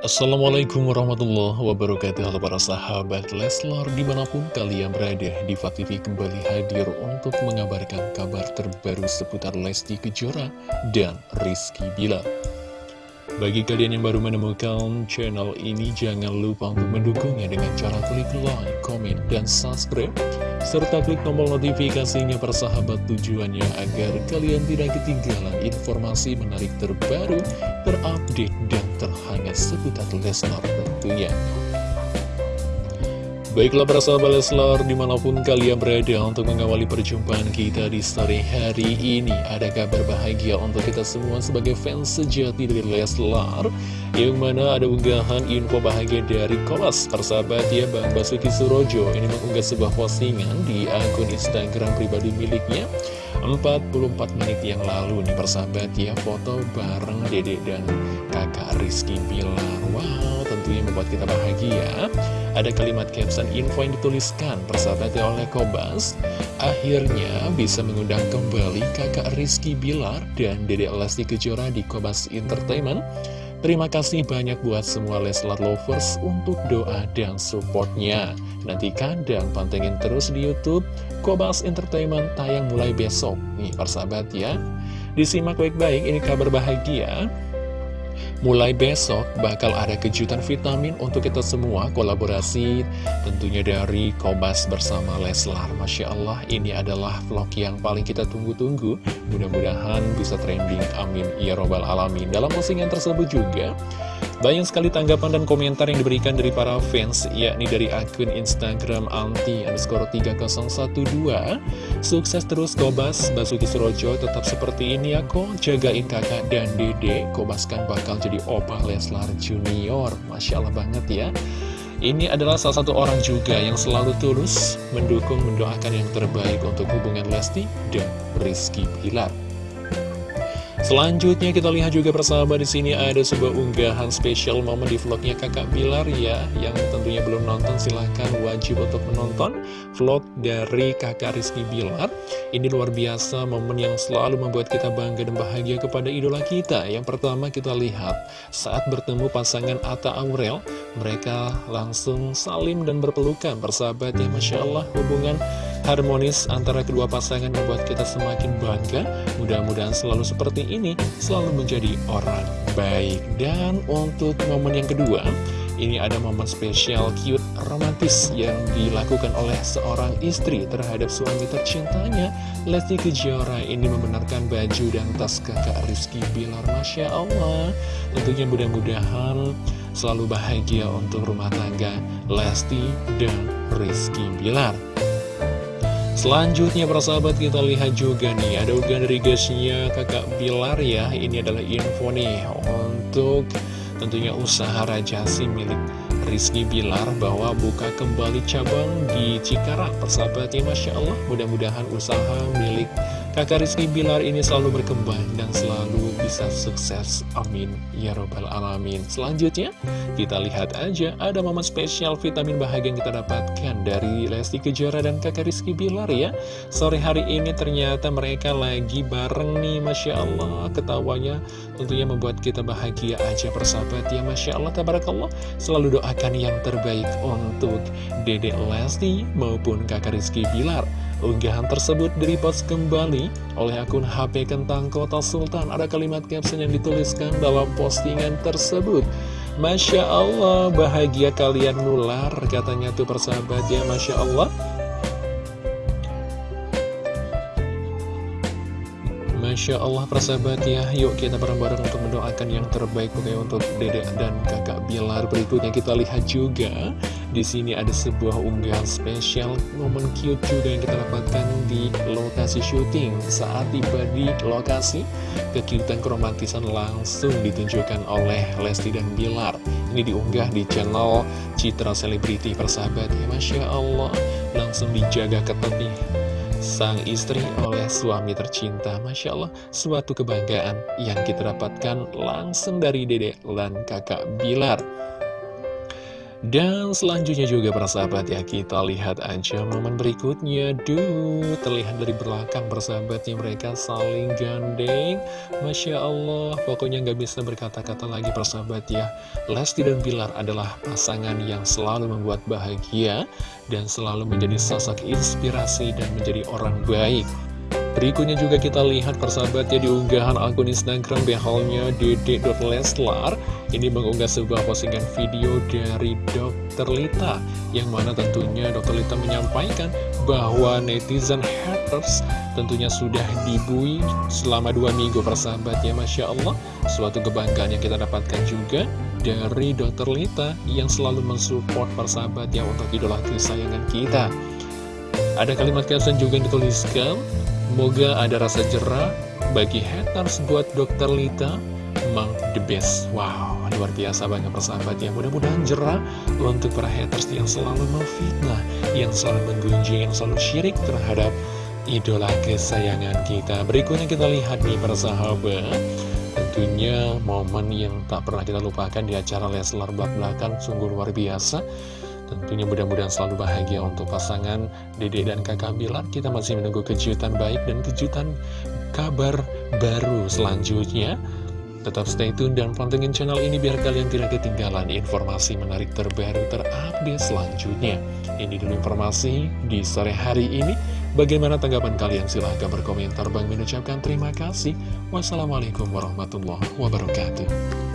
Assalamualaikum warahmatullahi wabarakatuh. Halo para sahabat Leslar Di mana pun kalian berada Diva TV kembali hadir untuk mengabarkan kabar terbaru seputar Lesti Kejora dan Rizky Bilar Bagi kalian yang baru menemukan channel ini Jangan lupa untuk mendukungnya dengan cara klik like, komen, dan subscribe serta klik tombol notifikasinya persahabat tujuannya agar kalian tidak ketinggalan informasi menarik terbaru, terupdate, dan terhangat seputar Leslar tentunya. Baiklah para sahabat Leslar di mana pun kalian berada untuk mengawali perjumpaan kita di sore hari ini Ada kabar bahagia untuk kita semua sebagai fans sejati dari Leslar Yang mana ada unggahan info bahagia dari Kolas Persahabat ya Bang Basuki Surojo. Ini mengunggah sebuah postingan di akun Instagram pribadi miliknya 44 menit yang lalu. Nih persahabat ya foto bareng dedek dan kakak Rizky Bilar. Wow tentunya membuat kita bahagia ada kalimat caption info yang dituliskan persahabat oleh Kobas. Akhirnya bisa mengundang kembali kakak Rizky Bilar dan Dede Lesti Kejora di Kobas Entertainment. Terima kasih banyak buat semua Leslar Lovers untuk doa dan supportnya. Nantikan dan pantengin terus di Youtube Kobas Entertainment. Tayang mulai besok Nih persahabat ya. Disimak baik-baik ini kabar bahagia Mulai besok bakal ada kejutan vitamin untuk kita semua kolaborasi tentunya dari Kobas bersama Leslar. Masya Allah ini adalah vlog yang paling kita tunggu-tunggu. Mudah-mudahan bisa trending amin ya robbal alamin. Dalam postingan tersebut juga banyak sekali tanggapan dan komentar yang diberikan dari para fans, yakni dari akun Instagram anti underscore 3012. Sukses terus Kobas, Basuki Surojo tetap seperti ini ya kok, jagain kakak dan dede, Kobas kan bakal jadi opa Leslar Junior. Masya Allah banget ya. Ini adalah salah satu orang juga yang selalu tulus mendukung, mendoakan yang terbaik untuk hubungan Lesti dan Rizky Pilar. Selanjutnya kita lihat juga bersama di sini ada sebuah unggahan spesial momen di vlognya kakak Bilar ya Yang tentunya belum nonton silahkan wajib untuk menonton vlog dari kakak Rizky Bilar. Ini luar biasa momen yang selalu membuat kita bangga dan bahagia kepada idola kita. Yang pertama kita lihat saat bertemu pasangan Atta Aurel Mereka langsung salim dan berpelukan. Bersahabat ya Masya Allah hubungan harmonis antara kedua pasangan membuat kita semakin bangga. Mudah-mudahan selalu seperti ini, selalu menjadi orang baik. Dan untuk momen yang kedua, ini ada momen spesial cute romantis yang dilakukan oleh seorang istri terhadap suami tercintanya. Lesti Kejora ini membenarkan baju dan tas kakak Rizky Bilar. Masya Allah. Tentunya mudah-mudahan selalu bahagia untuk rumah tangga Lesti dan Rizky Bilar Selanjutnya para sahabat kita lihat juga nih Ada unggahan dari gasnya kakak Bilar ya. Ini adalah info nih Untuk tentunya usaha rajasi milik Rizky Bilar Bahwa buka kembali cabang di Cikarang. Persahabatnya Masya Allah Mudah-mudahan usaha milik Kakak Rizky Bilar ini selalu berkembang dan selalu bisa sukses. Amin. Ya Robbal Alamin. Selanjutnya, kita lihat aja ada momen spesial vitamin bahagia yang kita dapatkan dari Lesti Kejora dan kakak Rizky Bilar ya. Sore hari ini ternyata mereka lagi bareng nih, Masya Allah. Ketawanya tentunya membuat kita bahagia aja persahabat ya, Masya Allah. Tabarakallah. Selalu doakan yang terbaik untuk Dedek Lesti maupun kakak Rizky Bilar. Unggahan tersebut direpost kembali oleh akun HP Kentang Kota Sultan. Ada kalimat caption yang dituliskan dalam postingan tersebut. Masya Allah, bahagia kalian nular, katanya tuh persahabat ya, Masya Allah. Masya Allah persahabat ya Yuk kita bareng-bareng untuk mendoakan yang terbaik untuk dedek dan kakak Bilar Berikutnya kita lihat juga di sini ada sebuah unggahan spesial momen cute juga yang kita dapatkan di lokasi syuting. Saat tiba di lokasi, kekiutan keromantisan langsung ditunjukkan oleh Lesti dan Bilar. Ini diunggah di channel Citra Selebriti persahabat. Ya Masya Allah Langsung dijaga ketat nih sang istri oleh suami tercinta. Masya Allah, suatu kebanggaan yang kita dapatkan langsung dari dedek dan kakak Bilar Dan selanjutnya juga persahabat ya kita lihat aja momen berikutnya. Duh terlihat dari belakang persahabatnya mereka saling gandeng. Masya Allah pokoknya nggak bisa berkata-kata lagi persahabat ya. Lesti dan Bilar adalah pasangan yang selalu membuat bahagia Dan selalu menjadi sosok inspirasi dan menjadi orang baik Berikutnya juga kita lihat persahabatnya di unggahan akun Instagram beholnya dede.leslar Ini mengunggah sebuah postingan video dari Dr. Lita Yang mana tentunya Dr. Lita menyampaikan bahwa netizen haters tentunya sudah dibui selama dua minggu persahabatnya Masya Allah Suatu kebanggaan yang kita dapatkan juga dari Dr. Lita Yang selalu mensupport persahabatnya untuk idola kesayangan kita ada kalimat caption juga yang dituliskan Semoga ada rasa jerah bagi haters buat Dr. Lita. Emang the best. Wow, luar biasa banget persahabat ya Mudah-mudahan jerah untuk para haters yang selalu memfitnah Yang selalu menggunjing, yang selalu syirik terhadap idola kesayangan kita. Berikutnya kita lihat nih persahabat Tentunya momen yang tak pernah kita lupakan di acara Leslar Belak Belakan Sungguh luar biasa Tentunya mudah-mudahan selalu bahagia untuk pasangan Dede dan kakak Bilar Kita masih menunggu kejutan baik dan kejutan kabar baru selanjutnya Tetap stay tune dan pantengin channel ini biar kalian tidak ketinggalan informasi menarik terbaru terupdate selanjutnya. Ini dulu informasi di sore hari ini. Bagaimana tanggapan kalian? Silahkan berkomentar. Bang mengucapkan terima kasih. Wassalamualaikum warahmatullahi wabarakatuh.